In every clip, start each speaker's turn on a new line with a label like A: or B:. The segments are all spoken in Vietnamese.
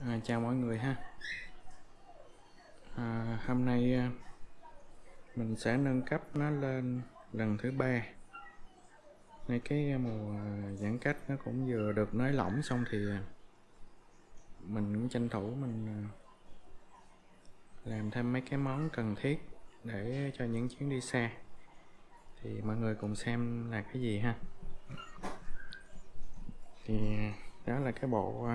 A: À, chào mọi người ha. À, hôm nay à, mình sẽ nâng cấp nó lên lần thứ ba. Ngay cái à, mùa à, giãn cách nó cũng vừa được nới lỏng xong thì mình cũng tranh thủ mình làm thêm mấy cái món cần thiết để cho những chuyến đi xa. Thì mọi người cùng xem là cái gì ha. Thì đó là cái bộ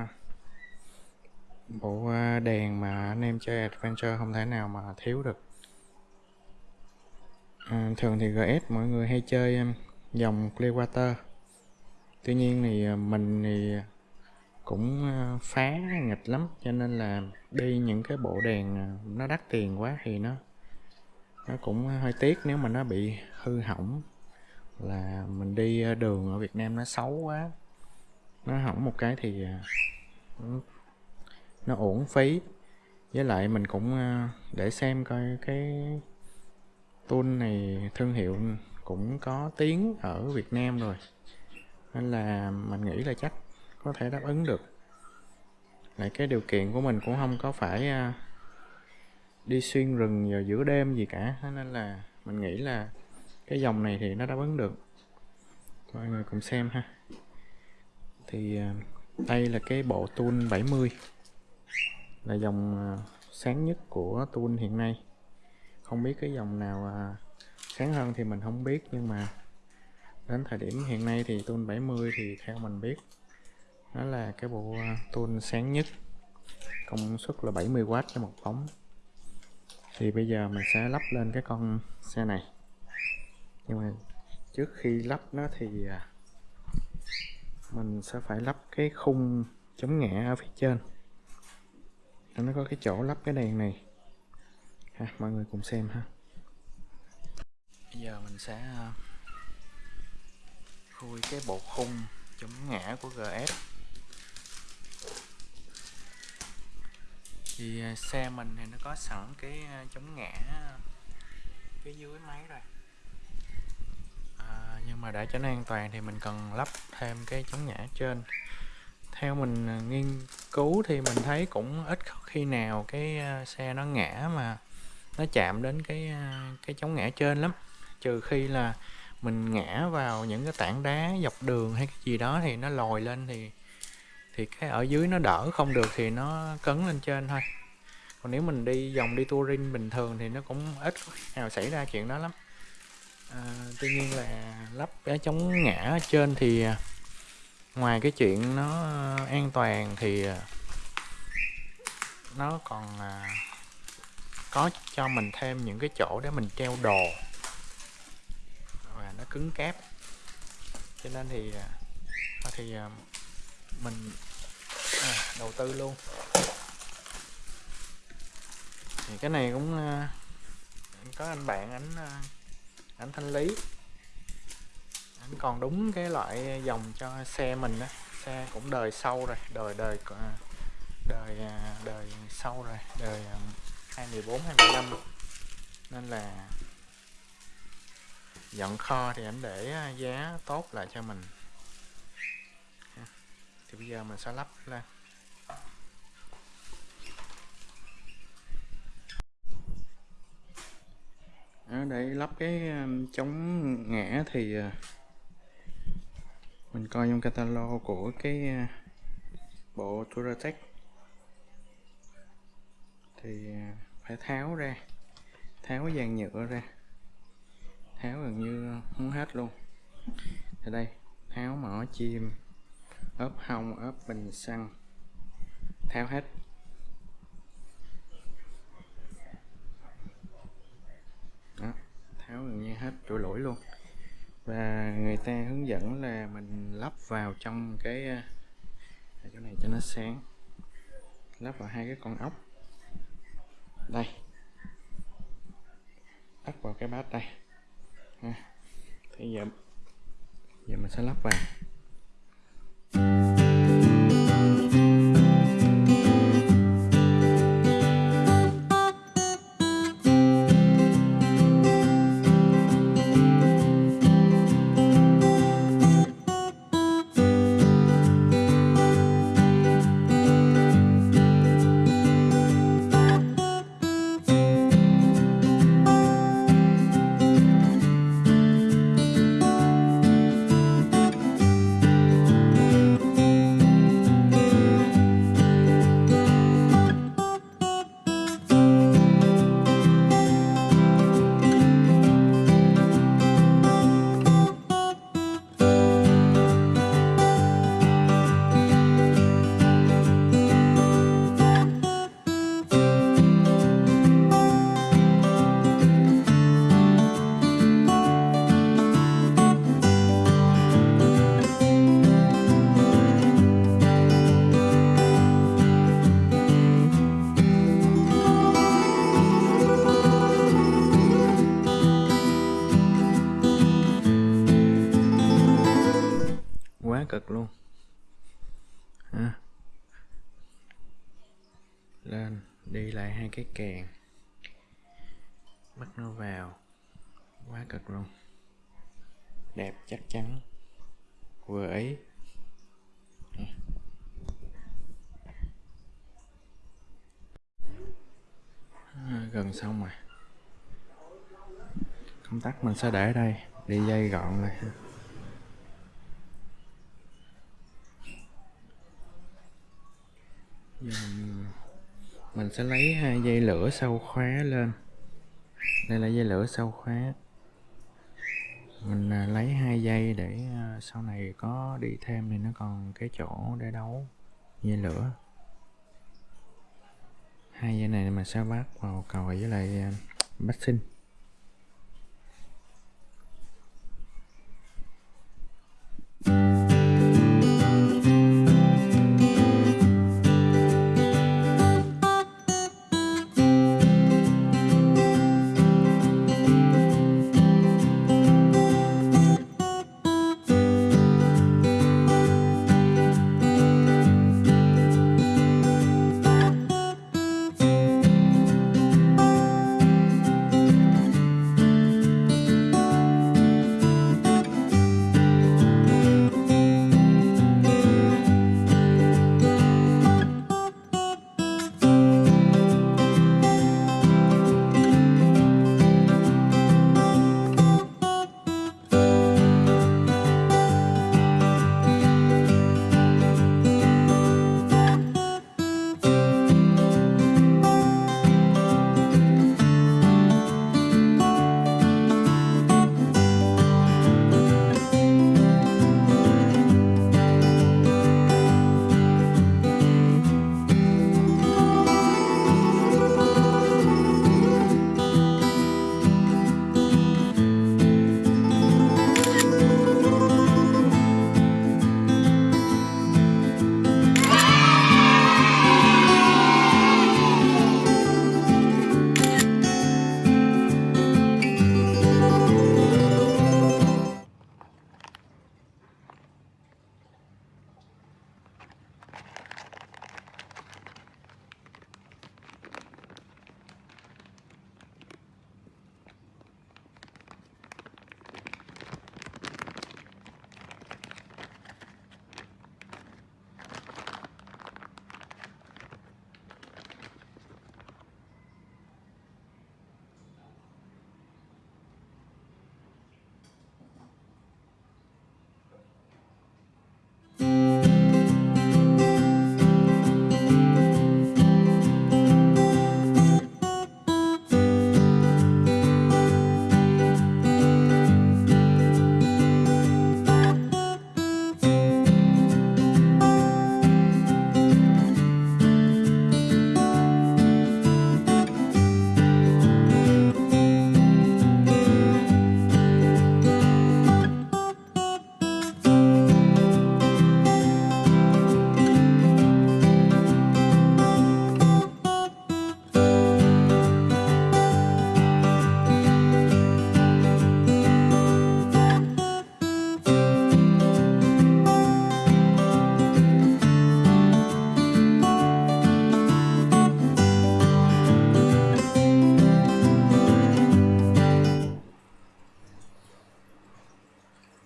A: bộ à, đèn mà anh em chơi adventure không thể nào mà thiếu được. À, thường thì GS mọi người hay chơi dòng Clearwater. Tuy nhiên thì à, mình thì cũng à, phá nghịch lắm cho nên là đi những cái bộ đèn nó đắt tiền quá thì nó nó cũng hơi tiếc nếu mà nó bị hư hỏng. Là mình đi đường ở Việt Nam nó xấu quá. Nó hỏng một cái thì nó uổng phí. Với lại mình cũng ờ, để xem coi cái tool này thương hiệu cũng có tiếng ở Việt Nam rồi. Nên là mình nghĩ là chắc có thể đáp ứng được. Lại cái điều kiện của mình cũng không có phải ờ, đi xuyên rừng vào giữa đêm gì cả. Nên là mình nghĩ là cái dòng này thì nó đáp ứng được. Mọi người cùng xem ha. Thì ờ, đây là cái bộ tool 70 là dòng à, sáng nhất của tool hiện nay. Không biết cái dòng nào à, sáng hơn thì mình không biết nhưng mà đến thời điểm hiện nay thì tool 70 thì theo mình biết nó là cái bộ à, tool sáng nhất. Công suất là 70W cho một bóng thì bây giờ mình sẽ lắp lên cái con xe này. Nhưng mà trước khi lắp nó thì à, mình sẽ phải lắp cái khung chống ngã ở phía trên nó có cái chỗ lắp cái đèn này. Ha, mọi người cùng xem ha. Bây giờ mình sẽ à, khui cái bộ khung chống ngã của GS thì à, xe mình thì nó có sẵn cái à, chống ngã phía dưới máy rồi. À, nhưng mà để cho nó an toàn thì mình cần lắp thêm cái chống ngã trên. Theo mình nghiên cứu thì mình thấy cũng ít khi nào cái ờ, xe nó ngã mà nó chạm đến cái ờ, cái chống ngã trên lắm. Trừ khi là mình ngã vào những cái tảng đá dọc đường hay cái gì đó thì nó lồi lên thì thì cái ở dưới nó đỡ không được thì nó cấn lên trên thôi. Còn nếu mình đi dòng đi touring bình thường thì nó cũng ít nào xảy ra chuyện đó lắm. À, tuy nhiên là lắp cái chống ngã trên thì ngoài cái chuyện nó ờ, an toàn thì ờ, nó còn ờ, có cho mình thêm những cái chỗ để mình treo đồ. Và nó cứng cáp. Cho nên thì thì mình à, đầu tư luôn. Thì cái này cũng có anh bạn, ảnh ảnh thanh lý anh còn đúng cái loại dòng cho xe mình á, xe cũng đời sâu rồi, đời đời ờ, đời ờ, đời sâu rồi, đời ờ, 2014 2015 nên là dọn kho thì anh để giá tốt lại cho mình. Thì bây giờ mình sẽ lắp lên. Để lắp cái chống ngã thì mình coi trong catalog của cái à, bộ Touratech thì à, phải tháo ra, tháo cái dàn nhựa ra. Tháo gần như không hết luôn. Thì đây, tháo mỏ chim, ốp hông ốp bình xăng, tháo hết. Đó, tháo gần như hết chỗ lỗi luôn và người ta hướng dẫn là mình lắp vào trong cái à, à, chỗ này cho nó sáng. Lắp vào hai cái con ốc. Đây. Lắp vào cái bát đây. Thì giờ giờ mình sẽ lắp vào. cực luôn. Ha. lên đi lại hai cái kèn. Bắt nó vào. Quá cực luôn. Đẹp chắc chắn. Vừa ấy à, gần xong rồi. Công tắc mình sẽ để ở đây. Đi dây gọn lại mình sẽ lấy hai dây lửa sau khóa lên. Đây là dây lửa sau khóa. Mình à, lấy hai dây để à, sau này có đi thêm thì nó còn cái chỗ để đấu dây lửa. Hai dây này mình sẽ bắt vào cầu với lại à, sinh.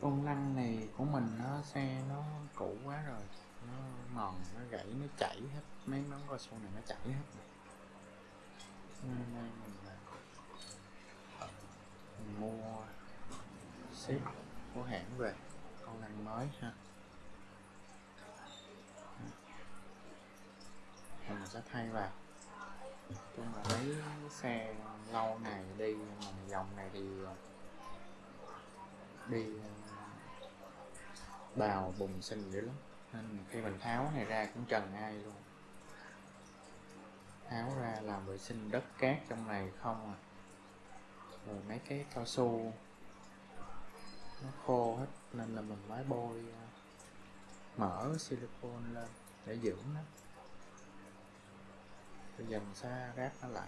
A: Con lăn này của mình nó xe nó cũ quá rồi. Nó mòn nó gãy nó chảy hết. Mấy món cao su này nó chảy hết rồi. nên đây mình, mình mua ship của hãng về. Con lăn mới ha. Mình sẽ thay vào. Chung là lấy xe lâu ngày đi mà dòng này thì đi bào bùng xình dữ lắm. Nên khi mình tháo này ra cũng trần ai luôn. Tháo ra làm vệ sinh đất cát trong này không à. Rồi mấy cái cao su. Nó khô hết, nên là mình mới bôi mở mỡ silicone lên để dưỡng nó. Bây giờ mình sẽ ráp nó lại.